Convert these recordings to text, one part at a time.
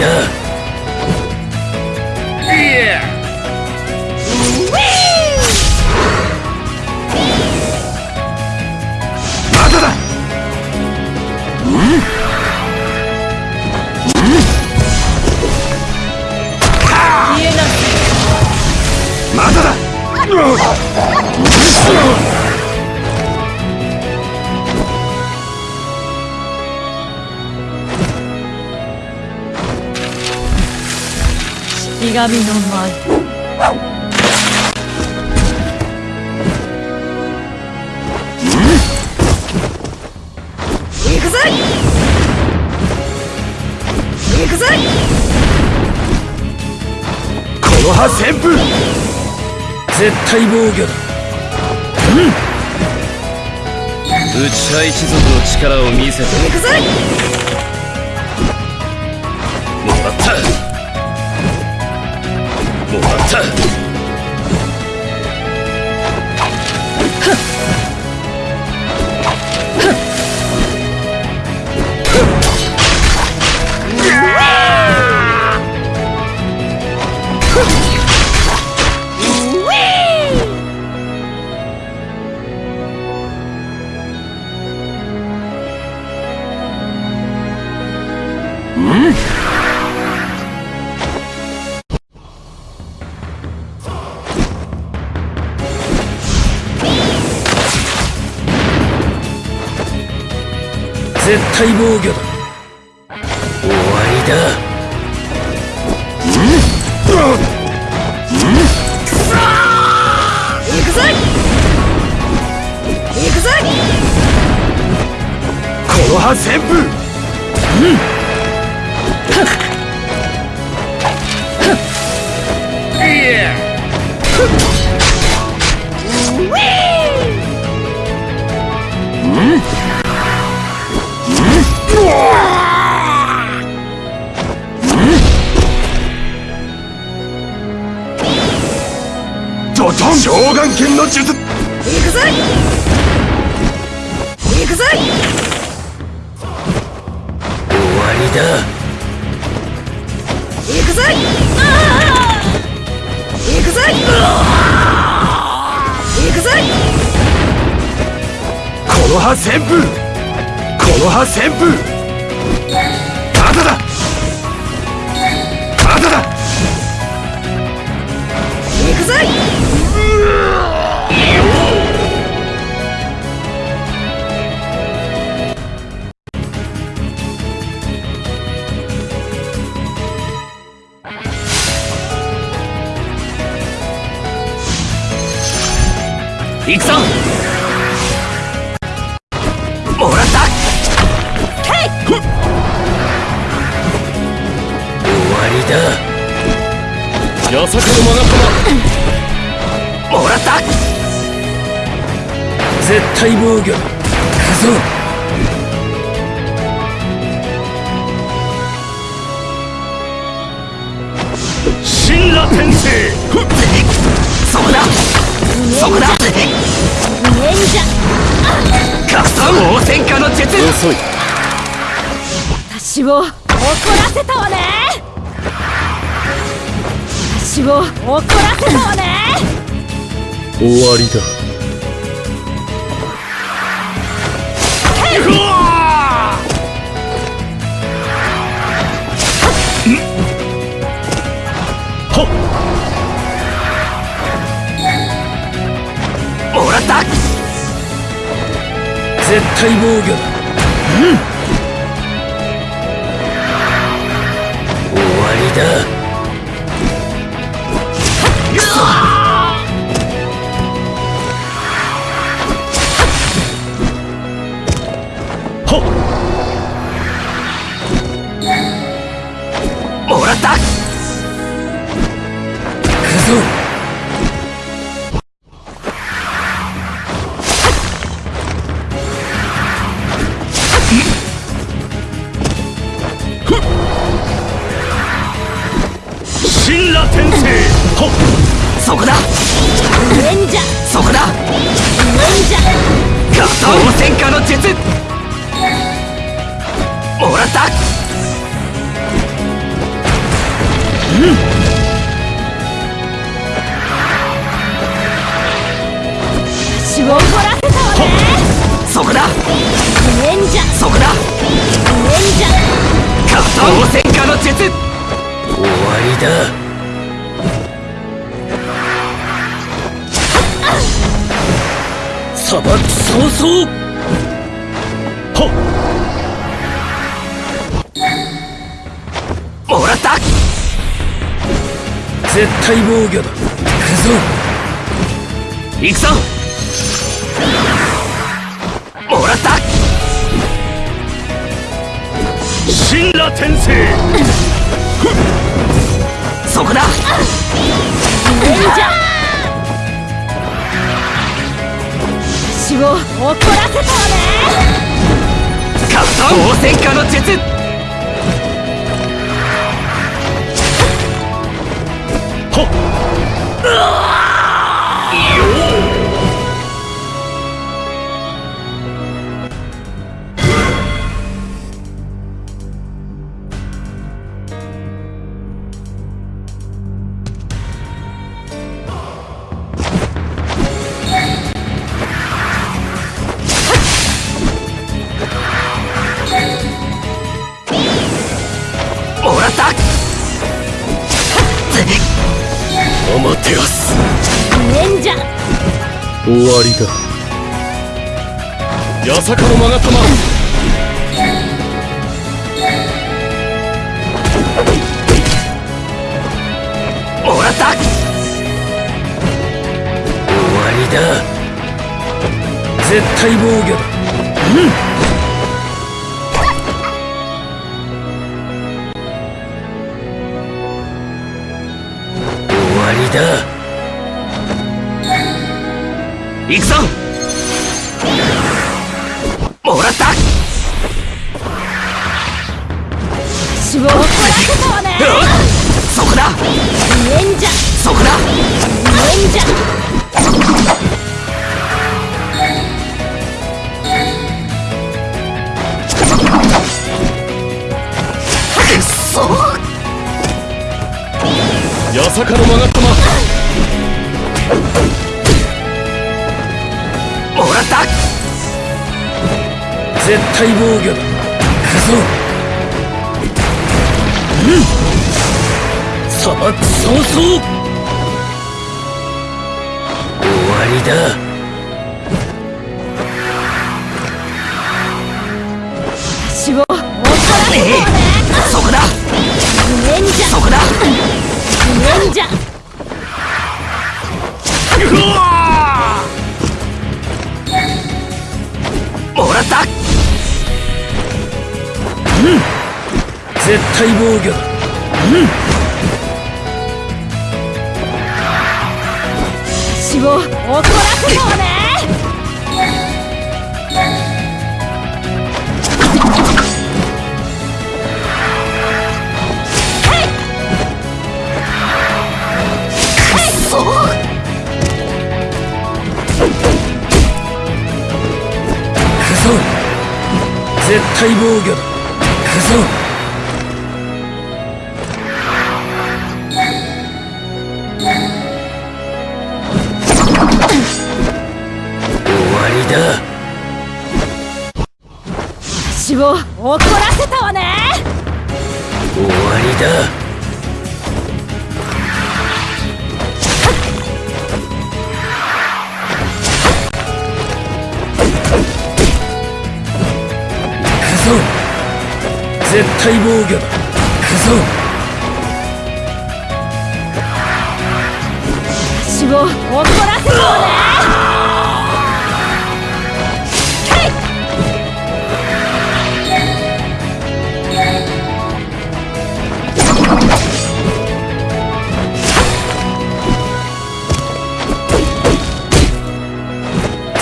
だ。いや。まだだ。うん。まだだ ひがみの舞行くぜ行くぜこの葉旋風。絶対防御だ。うん。内派一族の力を見せて行くぜも絶対防御だ。終わりだ。行くぜ行くぜこの葉旋風うん剣の術。行くぜ行くぜ終わりだ。行くぜ行くぜ行くぜこの葉旋風。この葉旋風。まだ。だまだだ。行くぜだのマガ様もらった。絶対防御。だ行くぞ神羅天聖ふっそこだ。そこだ。見えんじゃ格闘応戦家の術遅い私を怒らせたわね私を怒らせたわね。終わりだ。うわほっもらった絶対防御だ。うん。終わりだそこだ。レンジャそこだ。レンジャガトー戦火の術。もらった。うん。を怒らせたわね。そこだ。レンジャそこだ。レンジャ加藤戦火の術。終わりだ。砂漠早々ほっ。もらった。絶対防御だ。行くぞ。行くぞ。もらった。神羅転生。そこだ。無縁じゃ私を怒らせたわね。カット応戦家の術。ほっ。うわ終わりだ。八坂の勾玉もらった。終わりだ。絶対防御だ。終行くぞ。もらった。死を怒らせたわね。そこだ。無縁じゃそこだ。無縁じゃくっそ。八坂の曲がったま絶対防御だ。行くぞ。うん。砂漠早々終わりだ。もらった絶対防御だ。死を怒らせたわね絶対防御だだ。死を怒らせたわね。終わりだ。絶対防御だ。行くぞ。死を怒らせたわね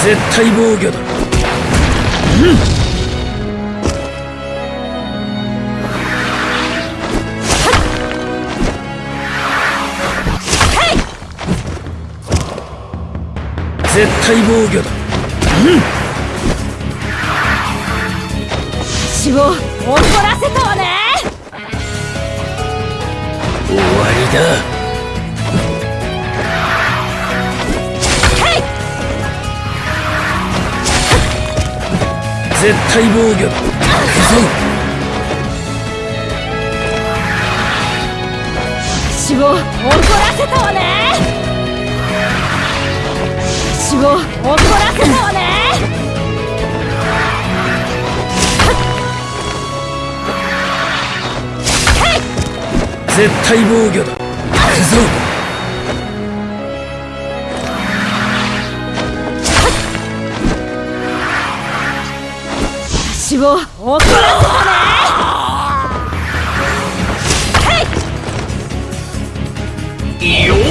絶対防御だ。絶対防御だ。死を怒らせたわね。終わりだ絶対防御だ。行くぞ。私を怒らせたわね私を怒らせたわね絶対防御だ私を怒らせたねよ